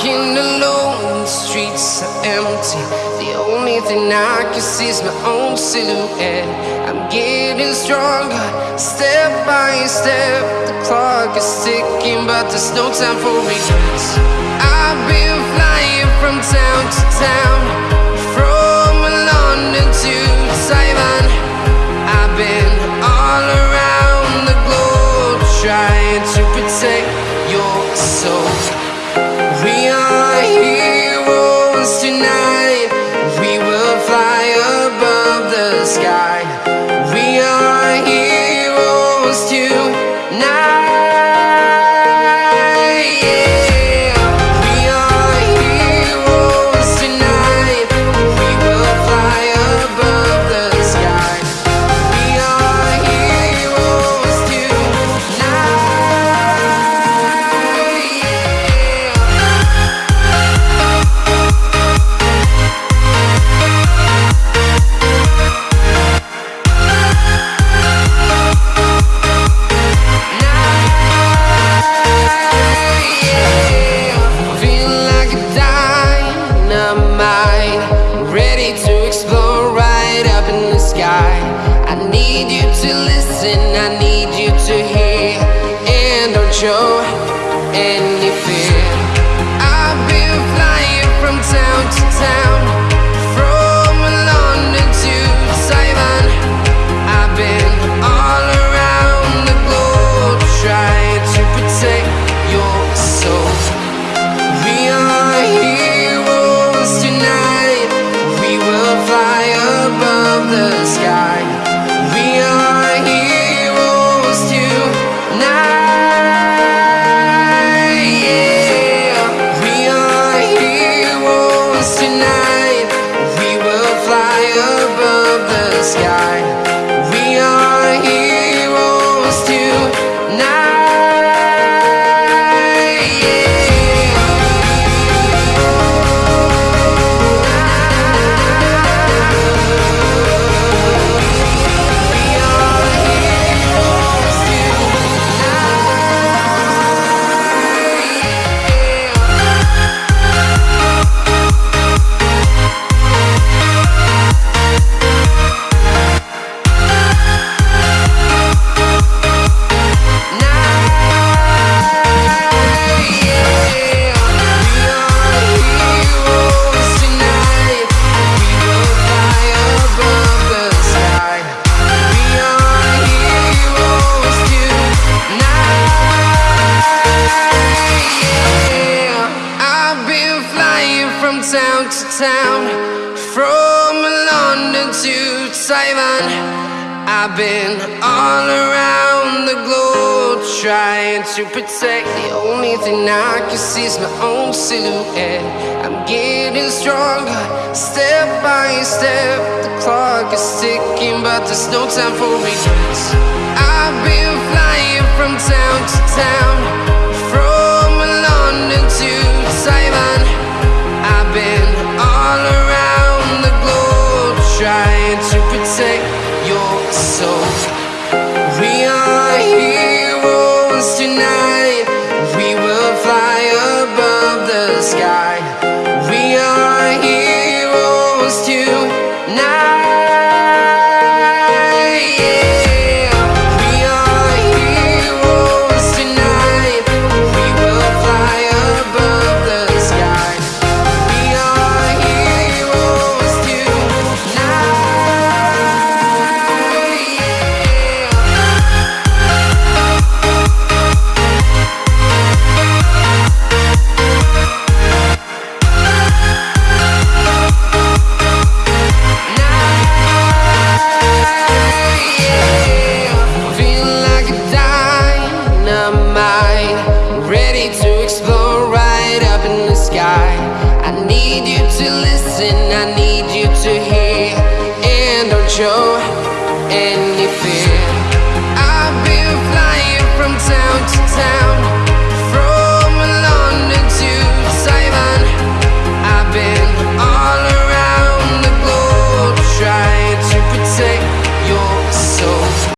Walking alone, the streets are empty. The only thing I can see is my own silhouette. I'm getting stronger, step by step. The clock is ticking, but there's no time for regrets. I've been flying from town to town, show any fear. I've been flying from town to town, from town to town, from London to Taiwan. I've been all around the globe trying to protect. The only thing I can see is my own silhouette. I'm getting stronger, step by step. The clock is ticking, but there's no time for regrets. I've been flying from town to town, heroes tonight. We will fly above the sky. We are heroes tonight. Listen, I need